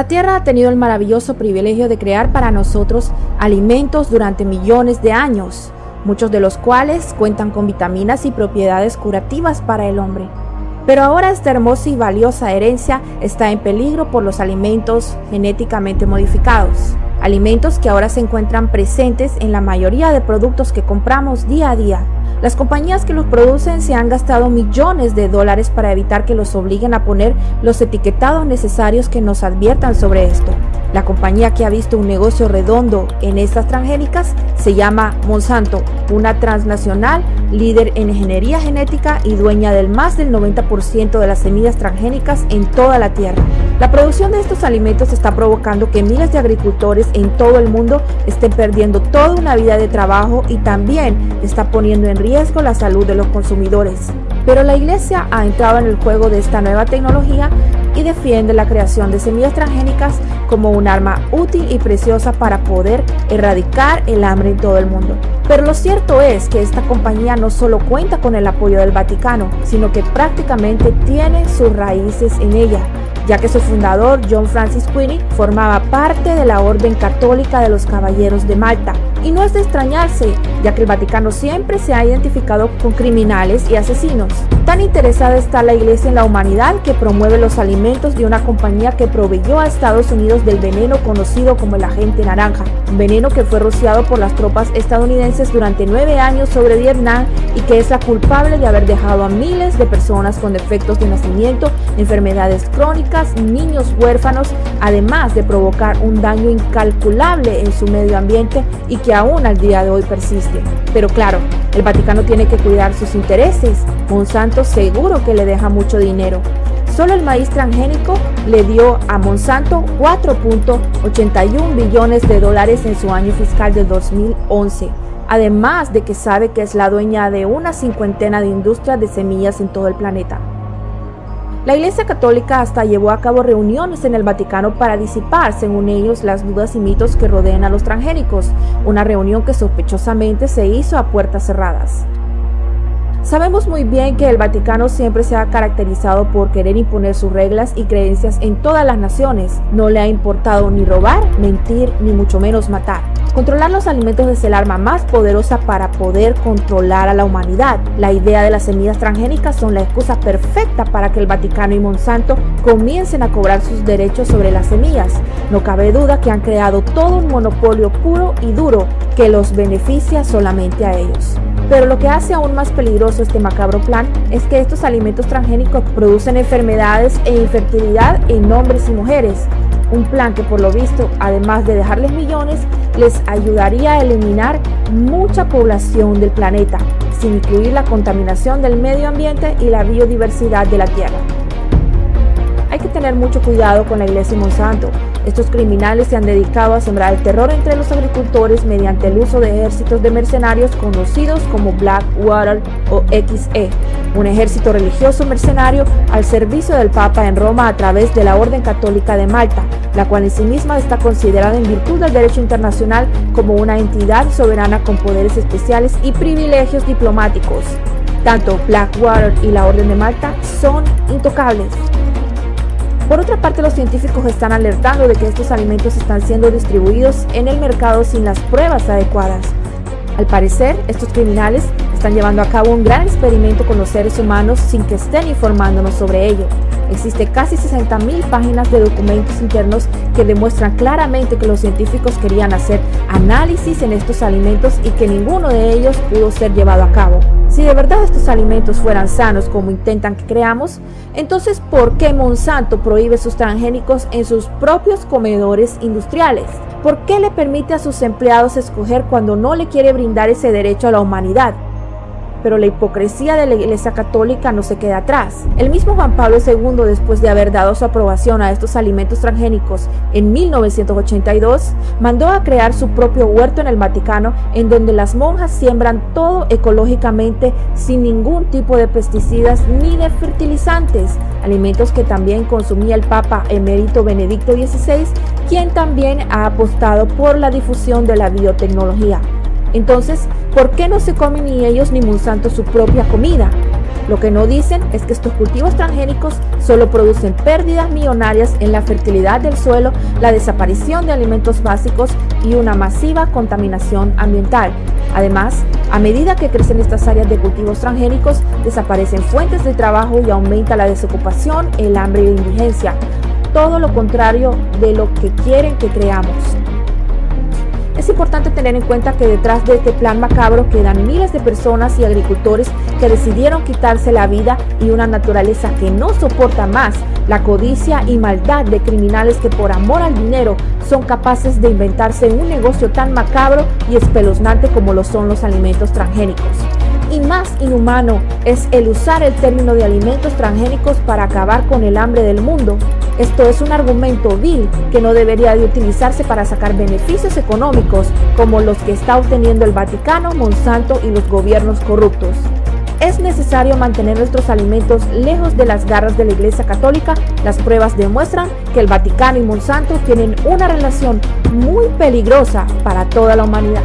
La Tierra ha tenido el maravilloso privilegio de crear para nosotros alimentos durante millones de años, muchos de los cuales cuentan con vitaminas y propiedades curativas para el hombre. Pero ahora esta hermosa y valiosa herencia está en peligro por los alimentos genéticamente modificados, alimentos que ahora se encuentran presentes en la mayoría de productos que compramos día a día. Las compañías que los producen se han gastado millones de dólares para evitar que los obliguen a poner los etiquetados necesarios que nos adviertan sobre esto. La compañía que ha visto un negocio redondo en estas transgénicas se llama Monsanto, una transnacional líder en ingeniería genética y dueña del más del 90% de las semillas transgénicas en toda la Tierra. La producción de estos alimentos está provocando que miles de agricultores en todo el mundo estén perdiendo toda una vida de trabajo y también está poniendo en riesgo la salud de los consumidores. Pero la iglesia ha entrado en el juego de esta nueva tecnología y defiende la creación de semillas transgénicas como un arma útil y preciosa para poder erradicar el hambre en todo el mundo. Pero lo cierto es que esta compañía no solo cuenta con el apoyo del Vaticano, sino que prácticamente tiene sus raíces en ella ya que su fundador, John Francis Queenie, formaba parte de la Orden Católica de los Caballeros de Malta. Y no es de extrañarse, ya que el Vaticano siempre se ha identificado con criminales y asesinos. Tan interesada está la Iglesia en la humanidad que promueve los alimentos de una compañía que proveyó a Estados Unidos del veneno conocido como el agente naranja, un veneno que fue rociado por las tropas estadounidenses durante nueve años sobre Vietnam y que es la culpable de haber dejado a miles de personas con defectos de nacimiento, enfermedades crónicas, niños huérfanos, además de provocar un daño incalculable en su medio ambiente y que aún al día de hoy persiste. Pero claro, el Vaticano tiene que cuidar sus intereses. Monsanto seguro que le deja mucho dinero. Solo el maíz transgénico le dio a Monsanto 4.81 billones de dólares en su año fiscal del 2011 además de que sabe que es la dueña de una cincuentena de industrias de semillas en todo el planeta. La Iglesia Católica hasta llevó a cabo reuniones en el Vaticano para disipar, según ellos, las dudas y mitos que rodean a los transgénicos, una reunión que sospechosamente se hizo a puertas cerradas. Sabemos muy bien que el Vaticano siempre se ha caracterizado por querer imponer sus reglas y creencias en todas las naciones. No le ha importado ni robar, mentir, ni mucho menos matar. Controlar los alimentos es el arma más poderosa para poder controlar a la humanidad. La idea de las semillas transgénicas son la excusa perfecta para que el Vaticano y Monsanto comiencen a cobrar sus derechos sobre las semillas. No cabe duda que han creado todo un monopolio puro y duro que los beneficia solamente a ellos. Pero lo que hace aún más peligroso este macabro plan es que estos alimentos transgénicos producen enfermedades e infertilidad en hombres y mujeres. Un plan que por lo visto, además de dejarles millones, les ayudaría a eliminar mucha población del planeta, sin incluir la contaminación del medio ambiente y la biodiversidad de la Tierra. Hay que tener mucho cuidado con la iglesia y Monsanto. Estos criminales se han dedicado a sembrar el terror entre los agricultores mediante el uso de ejércitos de mercenarios conocidos como Blackwater o XE, un ejército religioso mercenario al servicio del Papa en Roma a través de la Orden Católica de Malta, la cual en sí misma está considerada en virtud del derecho internacional como una entidad soberana con poderes especiales y privilegios diplomáticos. Tanto Blackwater y la Orden de Malta son intocables. Por otra parte, los científicos están alertando de que estos alimentos están siendo distribuidos en el mercado sin las pruebas adecuadas. Al parecer, estos criminales están llevando a cabo un gran experimento con los seres humanos sin que estén informándonos sobre ello. Existe casi 60.000 páginas de documentos internos que demuestran claramente que los científicos querían hacer análisis en estos alimentos y que ninguno de ellos pudo ser llevado a cabo. Si de verdad estos alimentos fueran sanos como intentan que creamos, entonces ¿por qué Monsanto prohíbe sus transgénicos en sus propios comedores industriales? ¿Por qué le permite a sus empleados escoger cuando no le quiere brindar ese derecho a la humanidad? Pero la hipocresía de la Iglesia Católica no se queda atrás. El mismo Juan Pablo II, después de haber dado su aprobación a estos alimentos transgénicos en 1982, mandó a crear su propio huerto en el Vaticano, en donde las monjas siembran todo ecológicamente sin ningún tipo de pesticidas ni de fertilizantes, alimentos que también consumía el Papa emérito Benedicto XVI, quien también ha apostado por la difusión de la biotecnología. Entonces, ¿por qué no se comen ni ellos ni Monsanto su propia comida? Lo que no dicen es que estos cultivos transgénicos solo producen pérdidas millonarias en la fertilidad del suelo, la desaparición de alimentos básicos y una masiva contaminación ambiental. Además, a medida que crecen estas áreas de cultivos transgénicos, desaparecen fuentes de trabajo y aumenta la desocupación, el hambre y la indigencia. Todo lo contrario de lo que quieren que creamos. Importante tener en cuenta que detrás de este plan macabro quedan miles de personas y agricultores que decidieron quitarse la vida y una naturaleza que no soporta más la codicia y maldad de criminales que por amor al dinero son capaces de inventarse un negocio tan macabro y espeluznante como lo son los alimentos transgénicos y más inhumano es el usar el término de alimentos transgénicos para acabar con el hambre del mundo. Esto es un argumento vil que no debería de utilizarse para sacar beneficios económicos como los que está obteniendo el Vaticano, Monsanto y los gobiernos corruptos. Es necesario mantener nuestros alimentos lejos de las garras de la Iglesia Católica. Las pruebas demuestran que el Vaticano y Monsanto tienen una relación muy peligrosa para toda la humanidad.